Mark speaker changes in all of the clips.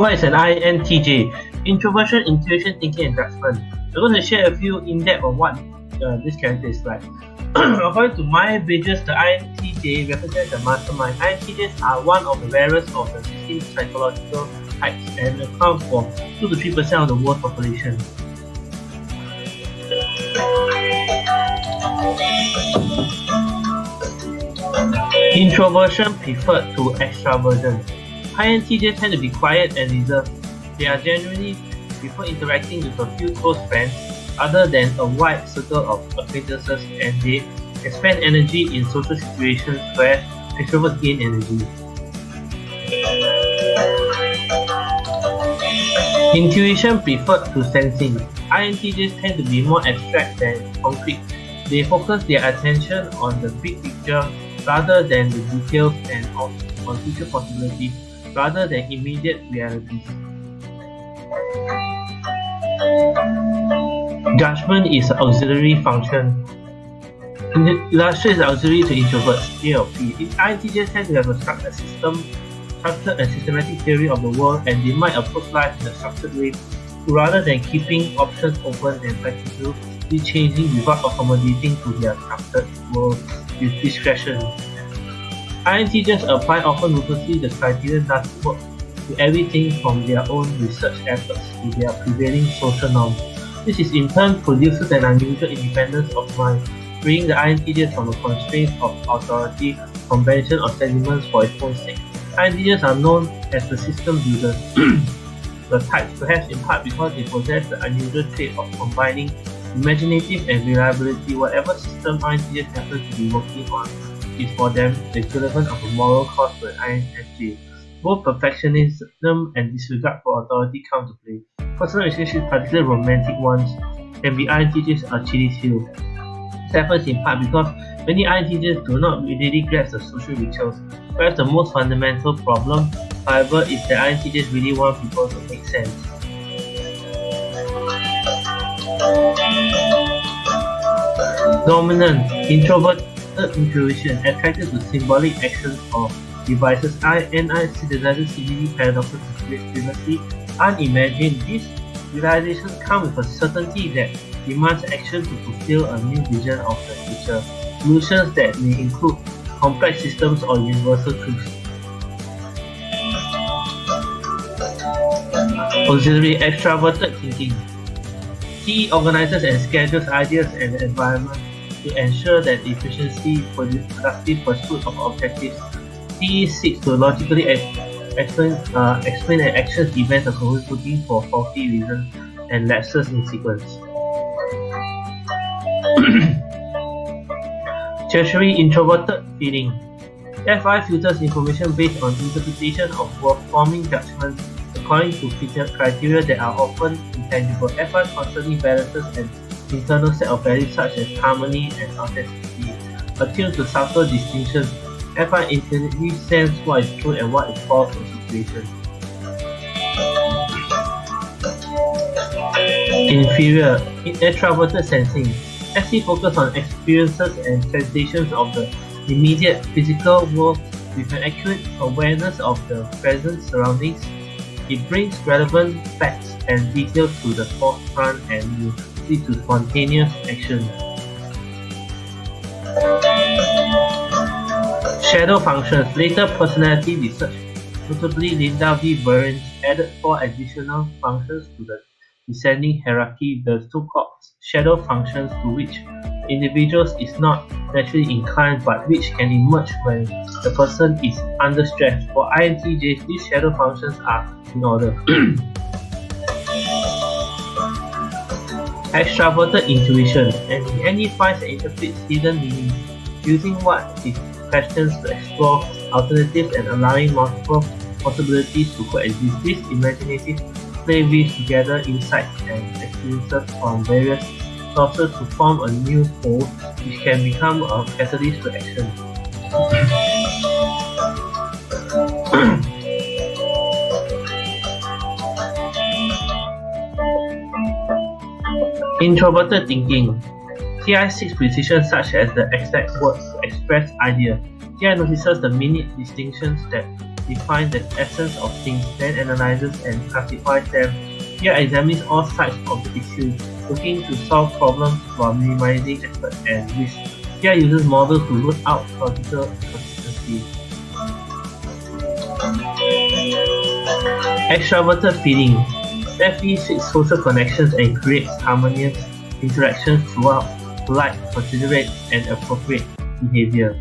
Speaker 1: What is an INTJ? Introversion, intuition, thinking, and judgment. I'm going to share a few in depth on what uh, this character is like. According to Myers-Briggs, the INTJ represents the mastermind. INTJs are one of the rarest of the 16 psychological types and account for 2 to 3% of the world population. Introversion preferred to extraversion. INTJs tend to be quiet and reserved. They are generally prefer interacting with a few close friends other than a wide circle of acquaintances and they expend energy in social situations where extroverts gain energy. Intuition preferred to sensing. INTJs tend to be more abstract than concrete. They focus their attention on the big picture rather than the details and on future possibilities rather than immediate realities. Judgment is an auxiliary function. Illustrates auxiliary to introverts, A or P. INTJs tend to have a structured system, structured and systematic theory of the world and they might approach life in a structured way rather than keeping options open and flexibly changing without accommodating to their structured world with discretion. INTJs apply often ruthlessly the criterion that work to everything from their own research efforts to their prevailing social norms. This is in turn produces an unusual independence of mind, freeing the INTJs from the constraints of authority, convention, or sentiments for its own sake. INTJs are known as the system builders, the type perhaps in part because they possess the unusual trait of combining imaginative and reliability. Whatever system INTJs happen to be working on is for them the equivalent of a moral cause to an INFJ. Both perfectionism and disregard for authority come to play. Personal relationships, particularly romantic ones, can be INTJs Achilles heel. This happens in part because many INTJs do not readily grasp the social rituals. Perhaps the most fundamental problem, however, is that INTJs really want people to make sense. Dominant, introvert intuition attracted to symbolic actions or devices INI synthesizes seemingly paradoxes to previously unimagined. These realizations come with a certainty that demands action to fulfill a new vision of the future, solutions that may include complex systems or universal truths. Auxiliary extraverted thinking. He organizes and schedules ideas and the environment to ensure that efficiency productive pursuit of objectives. He seeks to logically explain, uh, explain and actions events looking for faulty reasons and lapses in sequence. Tertiary introverted feeling. FI filters information based on interpretation of forming judgments according to feature criteria that are often intangible. FI constantly balances an internal set of values such as harmony and authenticity, attuned to subtle distinctions FI intuitively sense what is true and what is false in situations. Inferior, extraverted sensing. SE focus on experiences and sensations of the immediate physical world with an accurate awareness of the present surroundings. It brings relevant facts and details to the forefront and leads to spontaneous action. Shadow functions. Later personality research, notably Linda V. Berens, added four additional functions to the descending hierarchy, the so-called shadow functions to which individuals is not naturally inclined but which can emerge when the person is under stress. For INTJs, these shadow functions are in order. Extraverted intuition and any finds and interprets hidden meanings using what is questions to explore alternatives and allowing multiple possibilities to coexist. This imaginative play weaves together insights and experiences from various sources to form a new whole which can become a catalyst to action. Introverted thinking TI seeks precision such as the exact words to express ideas. TI notices the minute distinctions that define the essence of things, then analyzes and classifies them. TI examines all sides of the issue, looking to solve problems while minimizing effort and risk. TI uses models to root out logical consistency. Extroverted feeling. FE seeks social connections and creates harmonious interactions throughout polite, considerate, and appropriate behavior.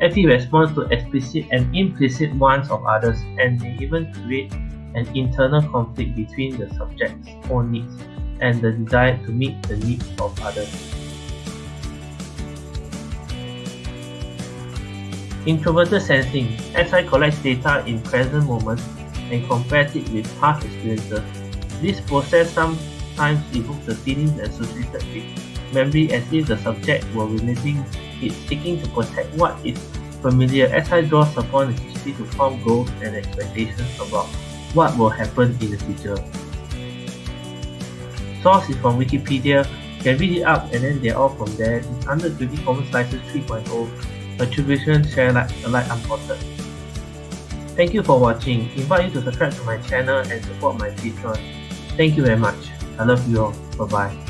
Speaker 1: FE responds to explicit and implicit wants of others and may even create an internal conflict between the subject's own needs and the desire to meet the needs of others. Introverted sensing. SI collects data in present moment and compares it with past experiences. This process sometimes evokes the feelings associated with memory as if the subject were reliving it, seeking to protect what is familiar. SI draws upon the history to form goals and expectations about what will happen in the future. Source is from Wikipedia. You can read it up and then they're all from there. It's under Creative Commons License 3.0. Attribution, share like alike unported. Thank you for watching. Invite you to subscribe to my channel and support my Patreon. Thank you very much. I love you all. Bye bye.